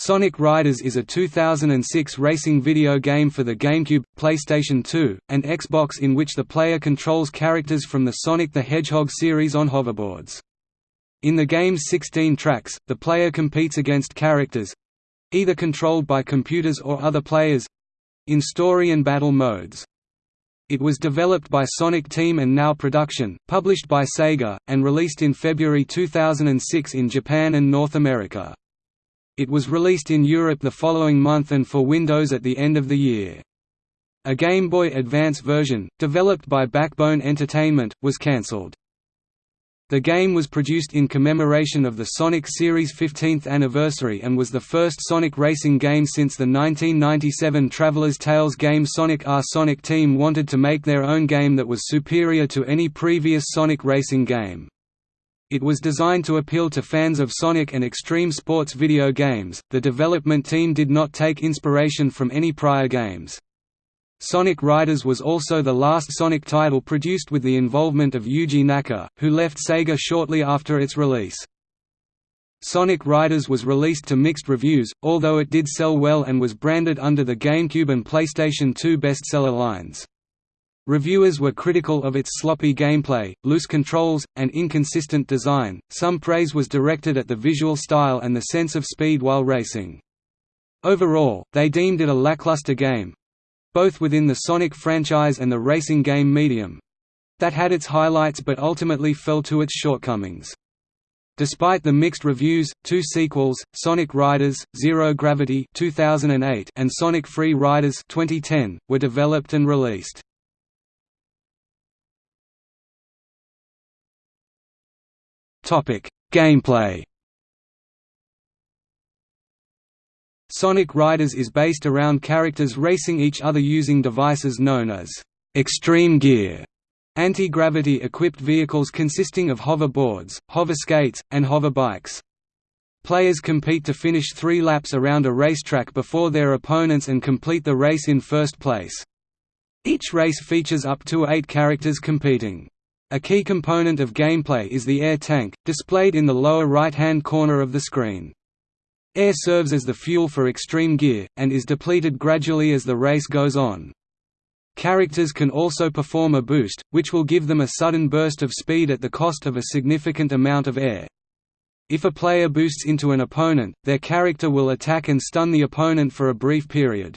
Sonic Riders is a 2006 racing video game for the GameCube, PlayStation 2, and Xbox in which the player controls characters from the Sonic the Hedgehog series on hoverboards. In the game's 16 tracks, the player competes against characters—either controlled by computers or other players—in story and battle modes. It was developed by Sonic Team and Now Production, published by Sega, and released in February 2006 in Japan and North America. It was released in Europe the following month and for Windows at the end of the year. A Game Boy Advance version, developed by Backbone Entertainment, was cancelled. The game was produced in commemoration of the Sonic series' 15th anniversary and was the first Sonic racing game since the 1997 Traveller's Tales game Sonic R. Sonic Team wanted to make their own game that was superior to any previous Sonic racing game. It was designed to appeal to fans of Sonic and extreme sports video games. The development team did not take inspiration from any prior games. Sonic Riders was also the last Sonic title produced with the involvement of Yuji Naka, who left Sega shortly after its release. Sonic Riders was released to mixed reviews, although it did sell well and was branded under the GameCube and PlayStation 2 bestseller lines. Reviewers were critical of its sloppy gameplay, loose controls, and inconsistent design. Some praise was directed at the visual style and the sense of speed while racing. Overall, they deemed it a lackluster game both within the Sonic franchise and the racing game medium that had its highlights but ultimately fell to its shortcomings. Despite the mixed reviews, two sequels, Sonic Riders: Zero Gravity (2008) and Sonic Free Riders (2010), were developed and released. Gameplay. Sonic Riders is based around characters racing each other using devices known as extreme gear, anti-gravity equipped vehicles consisting of hoverboards, hover skates, and hover bikes. Players compete to finish three laps around a racetrack before their opponents and complete the race in first place. Each race features up to eight characters competing. A key component of gameplay is the air tank, displayed in the lower right-hand corner of the screen. Air serves as the fuel for extreme gear, and is depleted gradually as the race goes on. Characters can also perform a boost, which will give them a sudden burst of speed at the cost of a significant amount of air. If a player boosts into an opponent, their character will attack and stun the opponent for a brief period.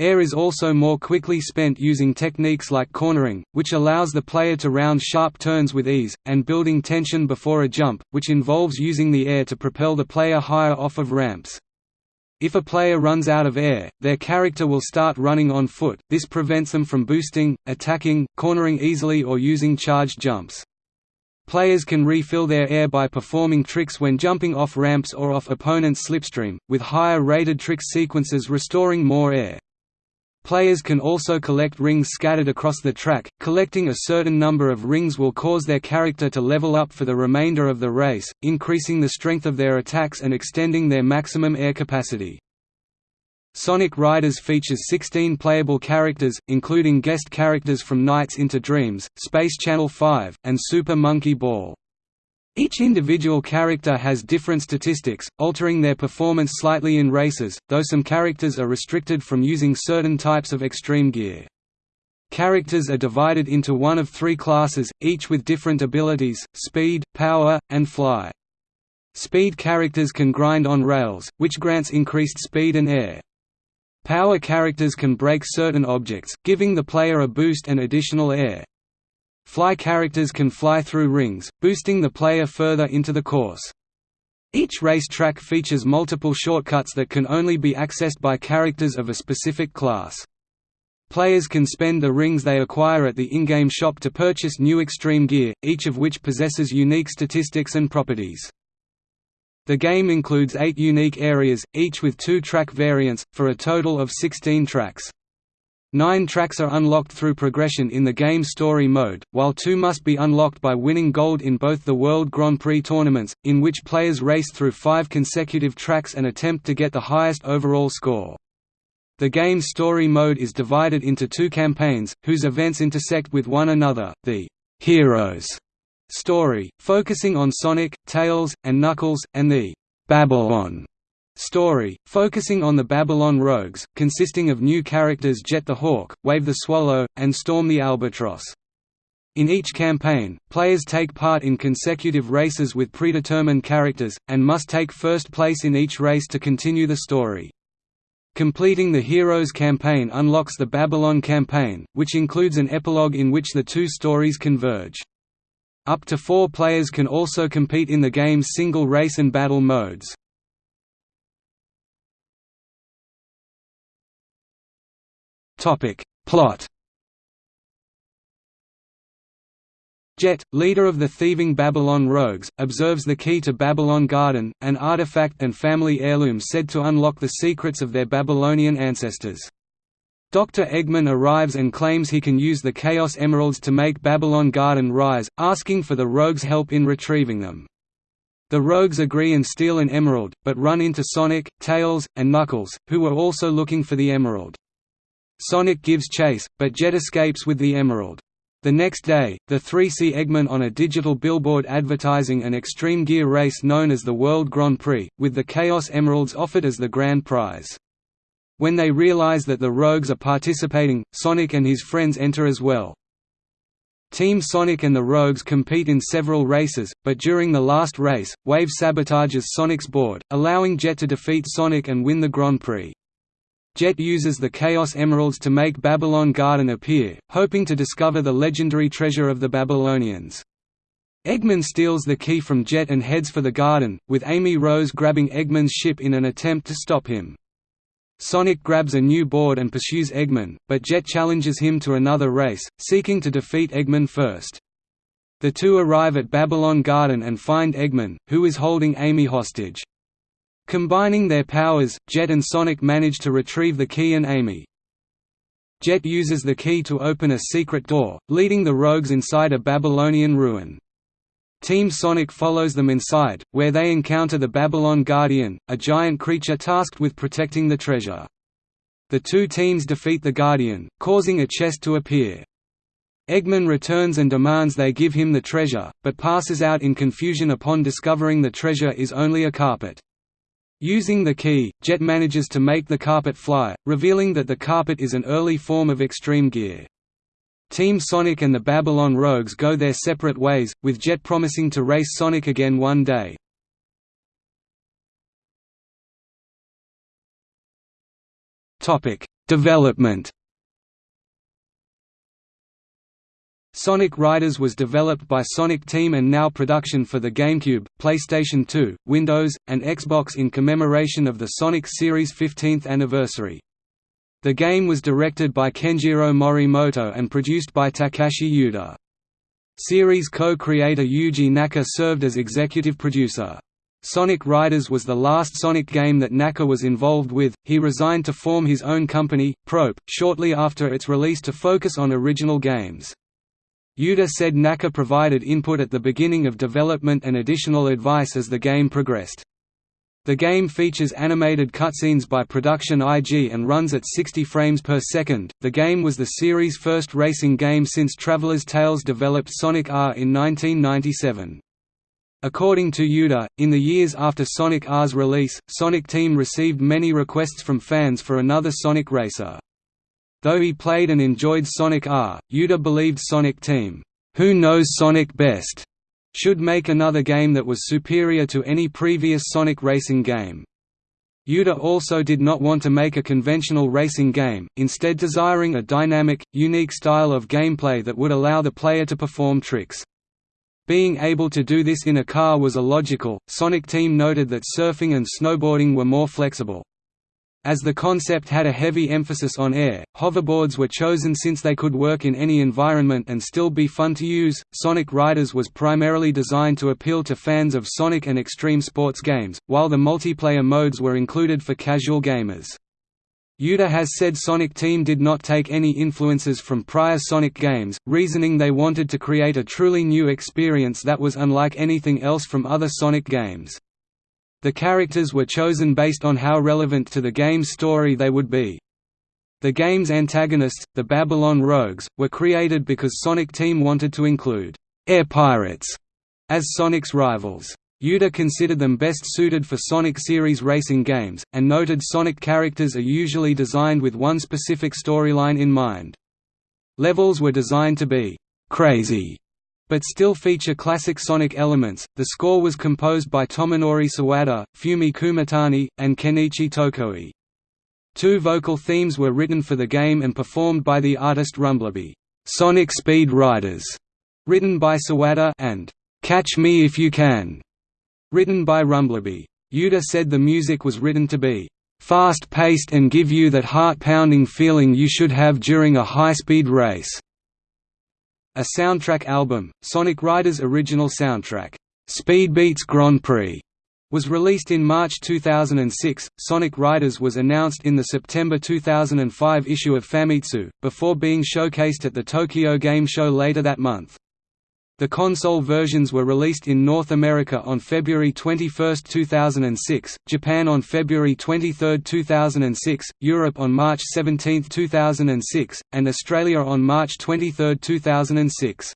Air is also more quickly spent using techniques like cornering, which allows the player to round sharp turns with ease, and building tension before a jump, which involves using the air to propel the player higher off of ramps. If a player runs out of air, their character will start running on foot, this prevents them from boosting, attacking, cornering easily or using charged jumps. Players can refill their air by performing tricks when jumping off ramps or off opponents' slipstream, with higher rated trick sequences restoring more air. Players can also collect rings scattered across the track, collecting a certain number of rings will cause their character to level up for the remainder of the race, increasing the strength of their attacks and extending their maximum air capacity. Sonic Riders features 16 playable characters, including guest characters from Nights into Dreams, Space Channel 5, and Super Monkey Ball. Each individual character has different statistics, altering their performance slightly in races, though some characters are restricted from using certain types of extreme gear. Characters are divided into one of three classes, each with different abilities, speed, power, and fly. Speed characters can grind on rails, which grants increased speed and air. Power characters can break certain objects, giving the player a boost and additional air. Fly characters can fly through rings, boosting the player further into the course. Each race track features multiple shortcuts that can only be accessed by characters of a specific class. Players can spend the rings they acquire at the in-game shop to purchase new extreme gear, each of which possesses unique statistics and properties. The game includes eight unique areas, each with two track variants, for a total of 16 tracks. Nine tracks are unlocked through progression in the game story mode, while two must be unlocked by winning gold in both the World Grand Prix tournaments, in which players race through five consecutive tracks and attempt to get the highest overall score. The game's story mode is divided into two campaigns, whose events intersect with one another, the «Heroes» story, focusing on Sonic, Tails, and Knuckles, and the «Babylon» Story, focusing on the Babylon Rogues, consisting of new characters Jet the Hawk, Wave the Swallow, and Storm the Albatross. In each campaign, players take part in consecutive races with predetermined characters, and must take first place in each race to continue the story. Completing the Heroes campaign unlocks the Babylon campaign, which includes an epilogue in which the two stories converge. Up to four players can also compete in the game's single race and battle modes. Plot Jet, leader of the thieving Babylon rogues, observes the key to Babylon Garden, an artifact and family heirloom said to unlock the secrets of their Babylonian ancestors. Dr. Eggman arrives and claims he can use the Chaos Emeralds to make Babylon Garden rise, asking for the rogues' help in retrieving them. The rogues agree and steal an emerald, but run into Sonic, Tails, and Knuckles, who were also looking for the emerald. Sonic gives chase, but Jet escapes with the emerald. The next day, the three see Eggman on a digital billboard advertising an extreme gear race known as the World Grand Prix, with the Chaos Emeralds offered as the grand prize. When they realize that the Rogues are participating, Sonic and his friends enter as well. Team Sonic and the Rogues compete in several races, but during the last race, Wave sabotages Sonic's board, allowing Jet to defeat Sonic and win the Grand Prix. Jet uses the Chaos Emeralds to make Babylon Garden appear, hoping to discover the legendary treasure of the Babylonians. Eggman steals the key from Jet and heads for the garden, with Amy Rose grabbing Eggman's ship in an attempt to stop him. Sonic grabs a new board and pursues Eggman, but Jet challenges him to another race, seeking to defeat Eggman first. The two arrive at Babylon Garden and find Eggman, who is holding Amy hostage. Combining their powers, Jet and Sonic manage to retrieve the key and Amy. Jet uses the key to open a secret door, leading the rogues inside a Babylonian ruin. Team Sonic follows them inside, where they encounter the Babylon Guardian, a giant creature tasked with protecting the treasure. The two teams defeat the Guardian, causing a chest to appear. Eggman returns and demands they give him the treasure, but passes out in confusion upon discovering the treasure is only a carpet. Using the key, Jet manages to make the carpet fly, revealing that the carpet is an early form of extreme gear. Team Sonic and the Babylon Rogues go their separate ways, with Jet promising to race Sonic again one day. Development Sonic Riders was developed by Sonic Team and now production for the GameCube, PlayStation 2, Windows, and Xbox in commemoration of the Sonic series' 15th anniversary. The game was directed by Kenjiro Morimoto and produced by Takashi Yuda. Series co-creator Yuji Naka served as executive producer. Sonic Riders was the last Sonic game that Naka was involved with. He resigned to form his own company, Prope, shortly after its release to focus on original games. Yuda said Naka provided input at the beginning of development and additional advice as the game progressed. The game features animated cutscenes by Production IG and runs at 60 frames per second. The game was the series' first racing game since Traveller's Tales developed Sonic R in 1997. According to Yuda, in the years after Sonic R's release, Sonic Team received many requests from fans for another Sonic racer. Though he played and enjoyed Sonic R, Yuda believed Sonic Team, "'Who Knows Sonic Best' should make another game that was superior to any previous Sonic racing game. Yuda also did not want to make a conventional racing game, instead desiring a dynamic, unique style of gameplay that would allow the player to perform tricks. Being able to do this in a car was illogical. Sonic Team noted that surfing and snowboarding were more flexible. As the concept had a heavy emphasis on air, hoverboards were chosen since they could work in any environment and still be fun to use. Sonic Riders was primarily designed to appeal to fans of Sonic and extreme sports games, while the multiplayer modes were included for casual gamers. Yuda has said Sonic Team did not take any influences from prior Sonic games, reasoning they wanted to create a truly new experience that was unlike anything else from other Sonic games. The characters were chosen based on how relevant to the game's story they would be. The game's antagonists, the Babylon Rogues, were created because Sonic Team wanted to include «air pirates» as Sonic's rivals. Yuda considered them best suited for Sonic series racing games, and noted Sonic characters are usually designed with one specific storyline in mind. Levels were designed to be «crazy», but still feature classic Sonic elements. The score was composed by Tomonori Sawada, Fumie Kumatani, and Kenichi Tokoi. Two vocal themes were written for the game and performed by the artist Runblebee. Sonic Speed Riders, written by Sawada, and Catch Me If You Can, Written by Runblebee. Yuda said the music was written to be fast-paced and give you that heart-pounding feeling you should have during a high-speed race." A soundtrack album, Sonic Riders' original soundtrack, Speedbeats Grand Prix, was released in March 2006. Sonic Riders was announced in the September 2005 issue of Famitsu, before being showcased at the Tokyo Game Show later that month. The console versions were released in North America on February 21, 2006, Japan on February 23, 2006, Europe on March 17, 2006, and Australia on March 23, 2006.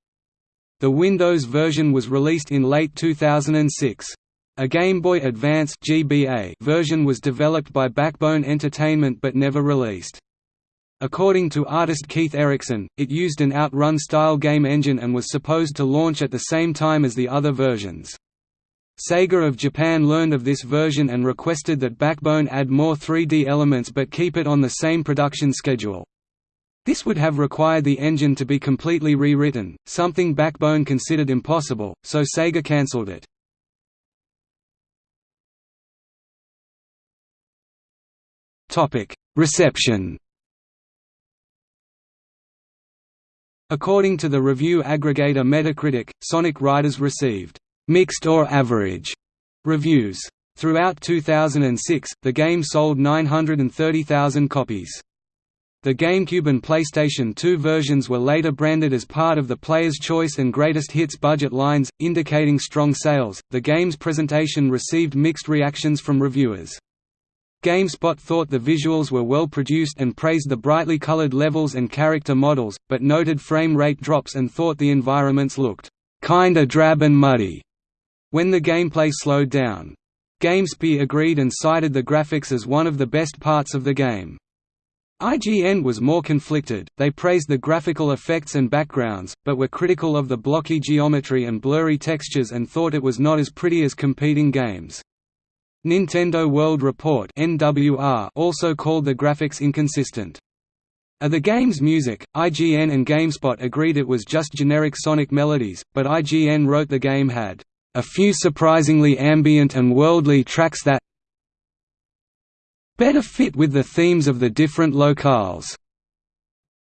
The Windows version was released in late 2006. A Game Boy Advance GBA version was developed by Backbone Entertainment but never released. According to artist Keith Erickson, it used an Outrun-style game engine and was supposed to launch at the same time as the other versions. Sega of Japan learned of this version and requested that Backbone add more 3D elements but keep it on the same production schedule. This would have required the engine to be completely rewritten, something Backbone considered impossible, so Sega cancelled it. Reception According to the review aggregator Metacritic, Sonic Riders received «mixed or average» reviews. Throughout 2006, the game sold 930,000 copies. The GameCube and PlayStation 2 versions were later branded as part of the Player's Choice and Greatest Hits budget lines, indicating strong sales. The game's presentation received mixed reactions from reviewers. GameSpot thought the visuals were well produced and praised the brightly colored levels and character models, but noted frame rate drops and thought the environments looked kinda drab and muddy when the gameplay slowed down. GameSpy agreed and cited the graphics as one of the best parts of the game. IGN was more conflicted, they praised the graphical effects and backgrounds, but were critical of the blocky geometry and blurry textures and thought it was not as pretty as competing games. Nintendo World Report also called the graphics inconsistent. Of the game's music, IGN and GameSpot agreed it was just generic sonic melodies, but IGN wrote the game had a few surprisingly ambient and worldly tracks that better fit with the themes of the different locales.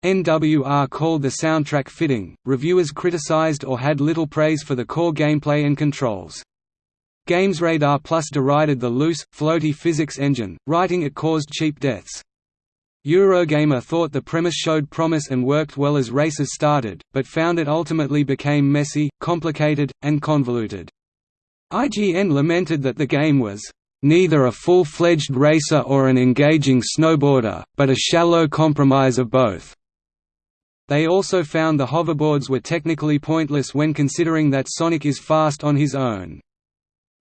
NWR called the soundtrack fitting, reviewers criticized or had little praise for the core gameplay and controls. GamesRadar Plus derided the loose, floaty physics engine, writing it caused cheap deaths. Eurogamer thought the premise showed promise and worked well as races started, but found it ultimately became messy, complicated, and convoluted. IGN lamented that the game was neither a full-fledged racer or an engaging snowboarder, but a shallow compromise of both. They also found the hoverboards were technically pointless when considering that Sonic is fast on his own.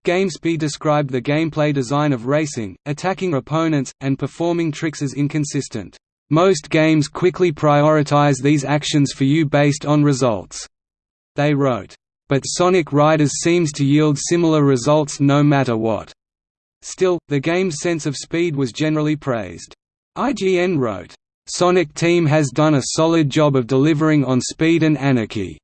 GameSpy described the gameplay design of racing, attacking opponents, and performing tricks as inconsistent. Most games quickly prioritize these actions for you based on results. They wrote, but Sonic Riders seems to yield similar results no matter what. Still, the game's sense of speed was generally praised. IGN wrote, Sonic Team has done a solid job of delivering on speed and anarchy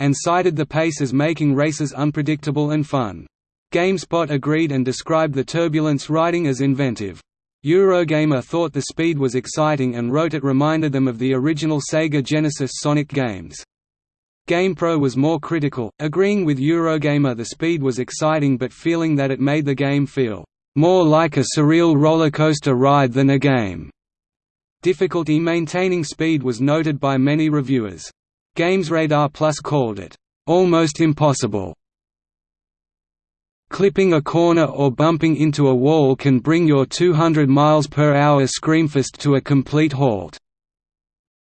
and cited the pace as making races unpredictable and fun. GameSpot agreed and described the turbulence riding as inventive. Eurogamer thought the speed was exciting and wrote it reminded them of the original Sega Genesis Sonic games. GamePro was more critical, agreeing with Eurogamer the speed was exciting but feeling that it made the game feel more like a surreal rollercoaster ride than a game. Difficulty maintaining speed was noted by many reviewers. GamesRadar Plus called it, "...almost impossible." Clipping a corner or bumping into a wall can bring your 200 miles per hour Screamfest to a complete halt.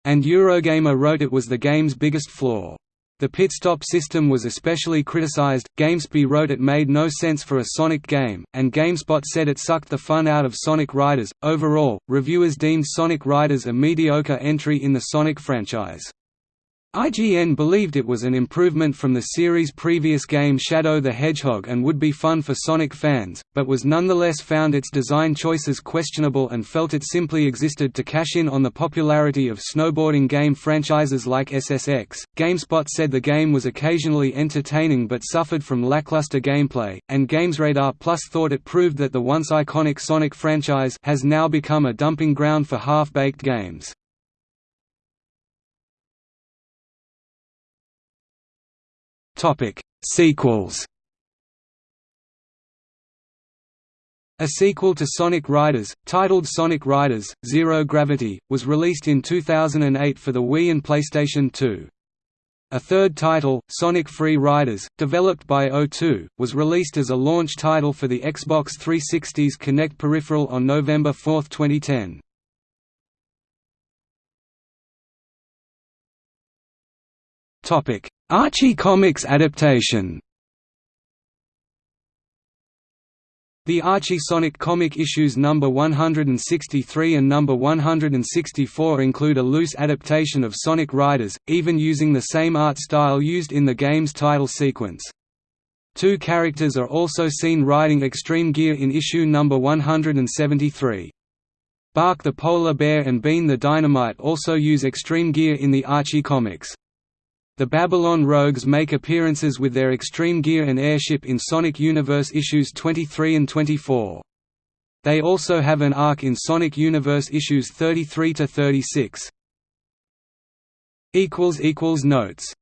And Eurogamer wrote it was the game's biggest flaw. The pit stop system was especially criticized. GameSpy wrote it made no sense for a Sonic game, and GameSpot said it sucked the fun out of Sonic Riders. Overall, reviewers deemed Sonic Riders a mediocre entry in the Sonic franchise. IGN believed it was an improvement from the series' previous game Shadow the Hedgehog and would be fun for Sonic fans, but was nonetheless found its design choices questionable and felt it simply existed to cash in on the popularity of snowboarding game franchises like SSX. GameSpot said the game was occasionally entertaining but suffered from lackluster gameplay, and GamesRadar Plus thought it proved that the once iconic Sonic franchise has now become a dumping ground for half-baked games. Topic: Sequels. A sequel to Sonic Riders, titled Sonic Riders: Zero Gravity, was released in 2008 for the Wii and PlayStation 2. A third title, Sonic Free Riders, developed by O2, was released as a launch title for the Xbox 360's Kinect peripheral on November 4, 2010. Topic: Archie Comics adaptation The Archie Sonic comic issues number 163 and number 164 include a loose adaptation of Sonic Riders, even using the same art style used in the game's title sequence. Two characters are also seen riding Extreme Gear in issue number 173. Bark the Polar Bear and Bean the Dynamite also use Extreme Gear in the Archie comics. The Babylon Rogues make appearances with their extreme gear and airship in Sonic Universe issues 23 and 24. They also have an arc in Sonic Universe issues 33 to 36. equals equals Notes